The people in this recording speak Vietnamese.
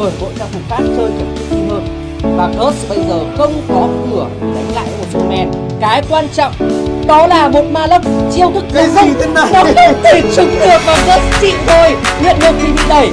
bởi bộ trang phục khác chơi thật tự tin hơn và Curse bây giờ không có cửa đánh lại một số men. Cái quan trọng đó là một ma lốc chiêu thức Cái gì không thế này? nó không thể trúng được và Curse chịu rồi nhận được thì bị đẩy.